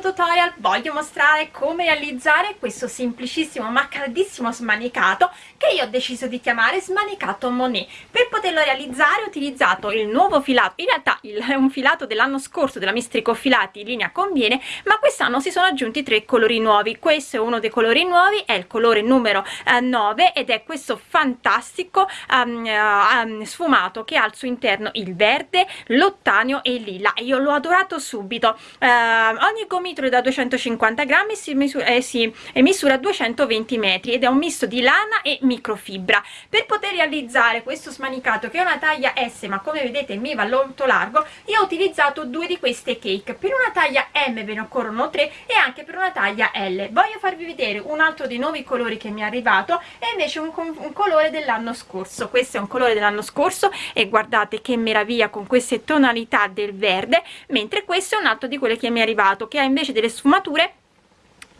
tutorial. Voglio mostrare come realizzare questo semplicissimo ma caldissimo smanicato che io ho deciso di chiamare smanicato Monet. Per poterlo realizzare ho utilizzato il nuovo filato. In realtà è un filato dell'anno scorso della Mistrico Filati in linea conviene ma quest'anno si sono aggiunti tre colori nuovi. Questo è uno dei colori nuovi è il colore numero eh, 9 ed è questo fantastico um, uh, sfumato che ha al suo interno il verde l'ottanio e il lilla. Io l'ho adorato subito. Uh, ogni gomitolo è da 250 grammi si misura, eh, si, e misura 220 metri ed è un misto di lana e microfibra. Per poter realizzare questo smanicato che è una taglia S ma come vedete mi va molto largo io ho utilizzato due di queste cake. Per una taglia M ve ne occorrono tre e anche per una taglia L. Voglio farvi vedere un altro dei nuovi colori che mi è arrivato e invece un, un colore dell'anno scorso. Questo è un colore dell'anno scorso e guardate che meraviglia con queste tonalità del verde mentre questo è un altro di quelli che mi è arrivato che ha invece delle sfumature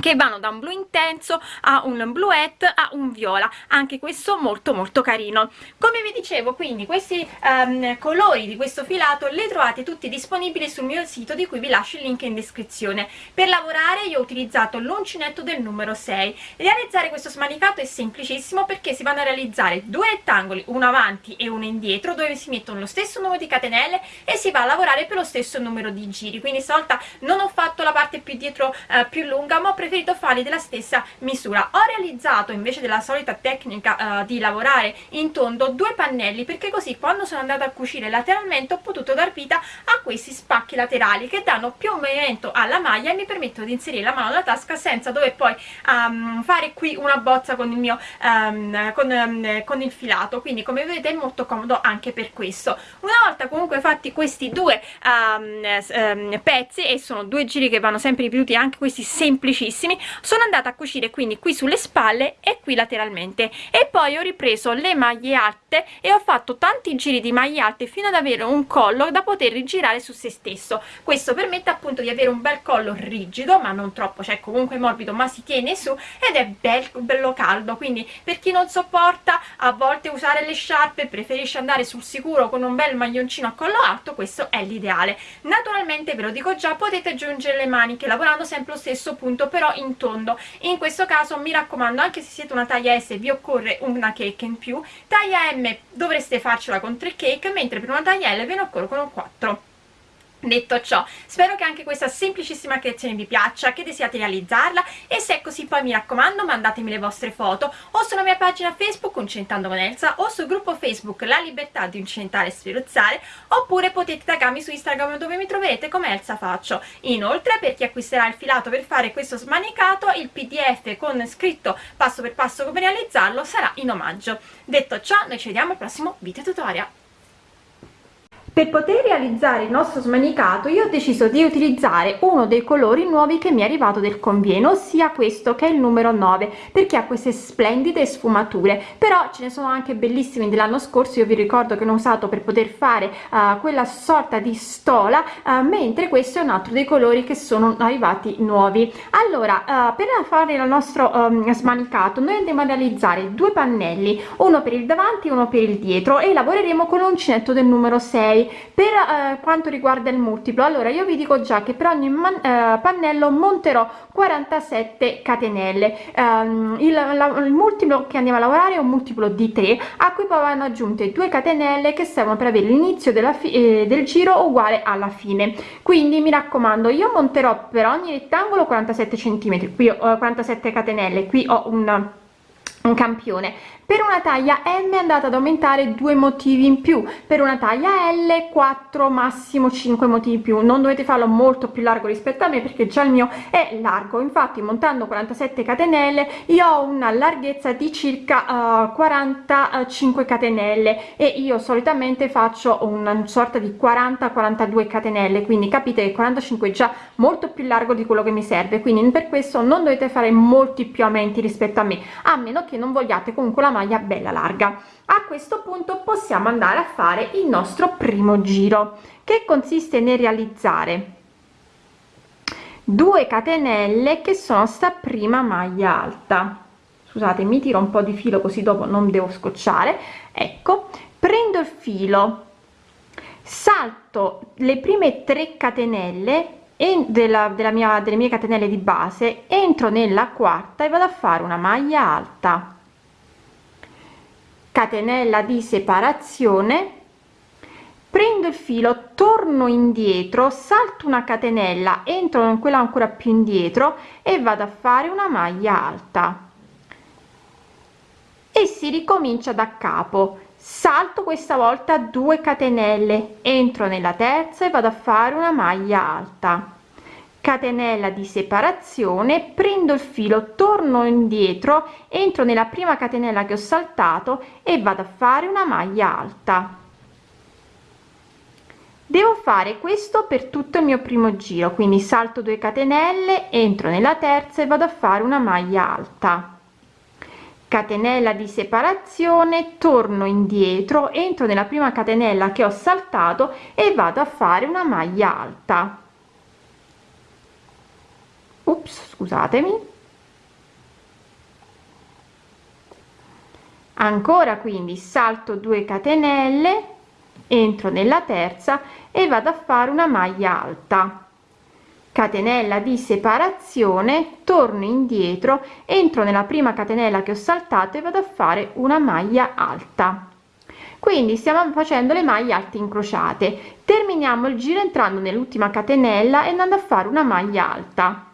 che vanno da un blu intenso a un bluette a un viola. Anche questo molto molto carino. Come vi dicevo quindi questi um, colori di questo filato li trovate tutti disponibili sul mio sito di cui vi lascio il link in descrizione. Per lavorare io ho utilizzato l'uncinetto del numero 6 realizzare questo smanicato è semplicissimo perché si vanno a realizzare due rettangoli uno avanti e uno indietro dove si mettono lo stesso numero di catenelle e si va a lavorare per lo stesso numero di giri. Quindi stavolta non ho fatto la parte più dietro uh, più lunga ma ho preferito farli della stessa misura. Ho realizzato invece della solita tecnica uh, di lavorare in tondo due pannelli perché così quando sono andata a cucire lateralmente ho potuto dar vita a questi spacchi laterali che danno più movimento alla maglia e mi permettono di inserire la mano nella tasca senza dover poi um, fare qui una bozza con il mio um, con, um, con il filato. Quindi come vedete è molto comodo anche per questo. Una volta comunque fatti questi due pezzi e sono due giri che vanno sempre ripetuti anche questi semplicissimi bellissimi sono andata a cucire quindi qui sulle spalle e qui lateralmente. E poi ho ripreso le maglie alte e ho fatto tanti giri di maglie alte fino ad avere un collo da poter rigirare su se stesso. Questo permette appunto di avere un bel collo rigido ma non troppo cioè comunque morbido ma si tiene su ed è bel, bello caldo. Quindi per chi non sopporta a volte usare le sciarpe preferisce andare sul sicuro con un bel maglioncino a collo alto questo è l'ideale. Naturalmente ve lo dico già potete aggiungere le maniche lavorando sempre lo stesso punto però in tondo. In questo caso mi raccomando anche se siete una taglia S vi occorre una cake in più. Taglia M dovreste farcela con 3 cake mentre per una taglia L ve ne occorrono 4 Detto ciò, spero che anche questa semplicissima creazione vi piaccia, che desiate realizzarla e se è così poi mi raccomando mandatemi le vostre foto o sulla mia pagina Facebook Uncentando con Elsa o sul gruppo Facebook La Libertà di Uncentare e Sferuzzare oppure potete taggarmi su Instagram dove mi troverete come Elsa Faccio. Inoltre per chi acquisterà il filato per fare questo smanicato il pdf con scritto passo per passo come realizzarlo sarà in omaggio. Detto ciò noi ci vediamo al prossimo video tutorial per poter realizzare il nostro smanicato io ho deciso di utilizzare uno dei colori nuovi che mi è arrivato del conviene ossia questo che è il numero 9 perché ha queste splendide sfumature. Però ce ne sono anche bellissimi dell'anno scorso io vi ricordo che ne ho usato per poter fare uh, quella sorta di stola uh, mentre questo è un altro dei colori che sono arrivati nuovi. Allora uh, per fare il nostro um, smanicato noi andiamo a realizzare due pannelli uno per il davanti e uno per il dietro e lavoreremo con l'uncinetto del numero 6 per eh, quanto riguarda il multiplo allora io vi dico già che per ogni man, eh, pannello monterò 47 catenelle. Um, il, la, il, multiplo che andiamo a lavorare è un multiplo di 3 a cui poi vanno aggiunte 2 catenelle che servono per avere l'inizio eh, del giro uguale alla fine. Quindi mi raccomando io monterò per ogni rettangolo 47 centimetri. Qui ho 47 catenelle qui ho un un campione per una taglia M è andata ad aumentare due motivi in più. Per una taglia L 4 massimo 5 motivi in più. Non dovete farlo molto più largo rispetto a me perché già il mio è largo. Infatti montando 47 catenelle io ho una larghezza di circa uh, 45 catenelle. E io solitamente faccio una sorta di 40 42 catenelle. Quindi capite che 45 è già molto più largo di quello che mi serve. Quindi per questo non dovete fare molti più aumenti rispetto a me. A meno che non vogliate comunque la maglia bella larga. A questo punto possiamo andare a fare il nostro primo giro che consiste nel realizzare 2 catenelle che sono sta prima maglia alta. Scusate mi tiro un po di filo così dopo non devo scocciare. Ecco prendo il filo salto le prime 3 catenelle e della, della mia delle mie catenelle di base entro nella quarta e vado a fare una maglia alta catenella di separazione prendo il filo torno indietro salto una catenella entro in quella ancora più indietro e vado a fare una maglia alta. E si ricomincia da capo. Salto questa volta 2 catenelle entro nella terza e vado a fare una maglia alta catenella di separazione prendo il filo torno indietro entro nella prima catenella che ho saltato e vado a fare una maglia alta. Devo fare questo per tutto il mio primo giro quindi salto 2 catenelle entro nella terza e vado a fare una maglia alta. Catenella di separazione torno indietro entro nella prima catenella che ho saltato e vado a fare una maglia alta Ups, scusatemi. Ancora quindi salto 2 catenelle entro nella terza e vado a fare una maglia alta. Catenella di separazione torno indietro entro nella prima catenella che ho saltato e vado a fare una maglia alta. Quindi stiamo facendo le maglie alte incrociate. Terminiamo il giro entrando nell'ultima catenella e andando a fare una maglia alta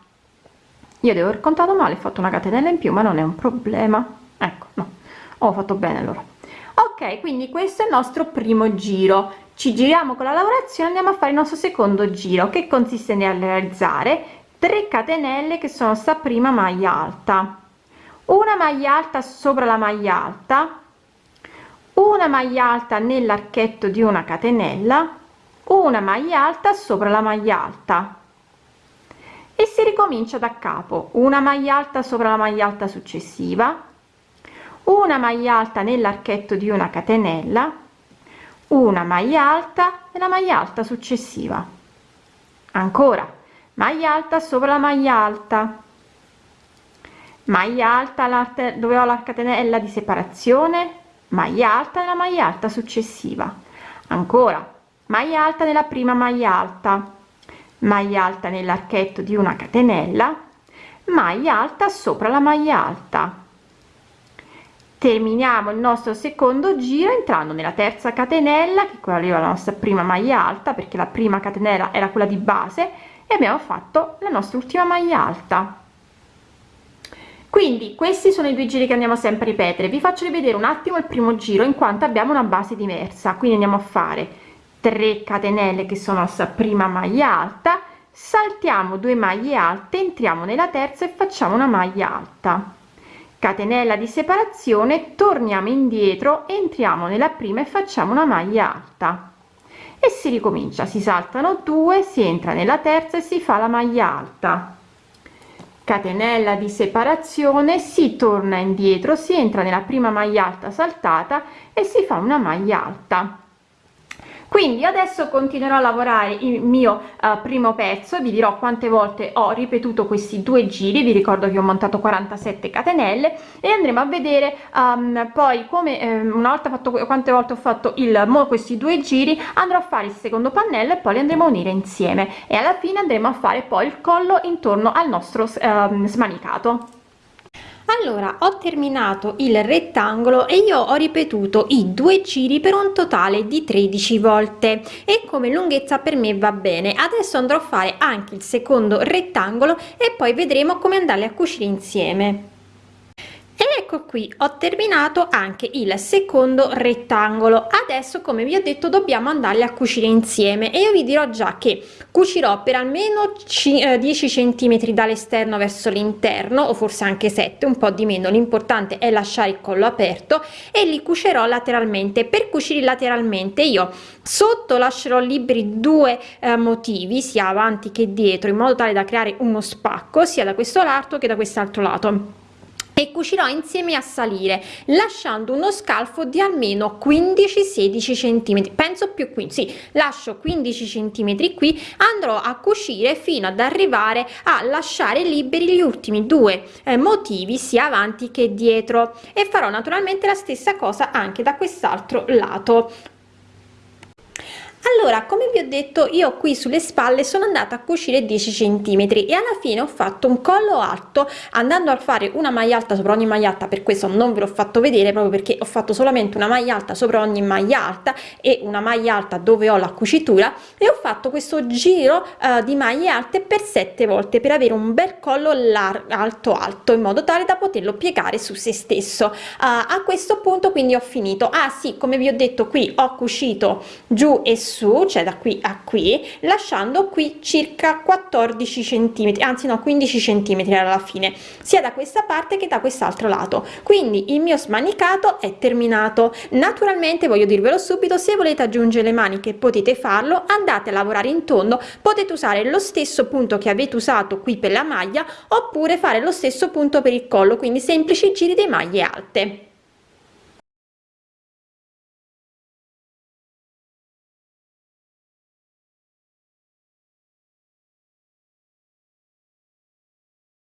io devo aver contato male ho fatto una catenella in più ma non è un problema. Ecco no. Ho fatto bene allora. Ok quindi questo è il nostro primo giro. Ci giriamo con la lavorazione andiamo a fare il nostro secondo giro che consiste nel realizzare 3 catenelle che sono sta prima maglia alta. Una maglia alta sopra la maglia alta una maglia alta nell'archetto di una catenella una maglia alta sopra la maglia alta. E si ricomincia da capo una maglia alta sopra la maglia alta successiva una maglia alta nell'archetto di una catenella una maglia alta e la maglia alta successiva. Ancora maglia alta sopra la maglia alta. Maglia alta dove ho la catenella di separazione maglia alta nella maglia alta successiva. Ancora maglia alta nella prima maglia alta maglia alta nell'archetto di una catenella maglia alta sopra la maglia alta. Terminiamo il nostro secondo giro entrando nella terza catenella che quella la nostra prima maglia alta perché la prima catenella era quella di base e abbiamo fatto la nostra ultima maglia alta. Quindi questi sono i due giri che andiamo sempre a ripetere. Vi faccio rivedere un attimo il primo giro in quanto abbiamo una base diversa. Quindi andiamo a fare 3 catenelle che sono la prima maglia alta saltiamo 2 maglie alte entriamo nella terza e facciamo una maglia alta. Catenella di separazione torniamo indietro entriamo nella prima e facciamo una maglia alta. E si ricomincia si saltano due si entra nella terza e si fa la maglia alta. Catenella di separazione si torna indietro si entra nella prima maglia alta saltata e si fa una maglia alta quindi adesso continuerò a lavorare il mio uh, primo pezzo vi dirò quante volte ho ripetuto questi due giri vi ricordo che ho montato 47 catenelle e andremo a vedere um, poi come um, una volta fatto quante volte ho fatto il mo questi due giri andrò a fare il secondo pannello e poi li andremo a unire insieme. E alla fine andremo a fare poi il collo intorno al nostro um, smanicato allora ho terminato il rettangolo e io ho ripetuto i due giri per un totale di 13 volte. E come lunghezza per me va bene. Adesso andrò a fare anche il secondo rettangolo e poi vedremo come andarli a cucire insieme ed ecco qui ho terminato anche il secondo rettangolo. Adesso come vi ho detto dobbiamo andarli a cucire insieme. E io vi dirò già che cucirò per almeno 10 centimetri dall'esterno verso l'interno o forse anche 7 un po di meno. L'importante è lasciare il collo aperto e li cucerò lateralmente. Per cucire lateralmente io sotto lascerò liberi due eh, motivi sia avanti che dietro in modo tale da creare uno spacco sia da questo lato che da quest'altro lato e cucirò insieme a salire lasciando uno scalfo di almeno 15 16 centimetri. Penso più qui sì lascio 15 centimetri qui andrò a cucire fino ad arrivare a lasciare liberi gli ultimi due eh, motivi sia avanti che dietro. E farò naturalmente la stessa cosa anche da quest'altro lato allora come vi ho detto io qui sulle spalle sono andata a cucire 10 centimetri e alla fine ho fatto un collo alto andando a fare una maglia alta sopra ogni maglia alta per questo non ve l'ho fatto vedere proprio perché ho fatto solamente una maglia alta sopra ogni maglia alta e una maglia alta dove ho la cucitura e ho fatto questo giro uh, di maglie alte per sette volte per avere un bel collo alto alto in modo tale da poterlo piegare su se stesso. Uh, a questo punto quindi ho finito. Ah sì come vi ho detto qui ho cucito giù e su cioè da qui a qui lasciando qui circa 14 centimetri anzi no 15 centimetri alla fine sia da questa parte che da quest'altro lato. Quindi il mio smanicato è terminato. Naturalmente voglio dirvelo subito se volete aggiungere le maniche potete farlo andate a lavorare in tondo potete usare lo stesso punto che avete usato qui per la maglia oppure fare lo stesso punto per il collo quindi semplici giri di maglie alte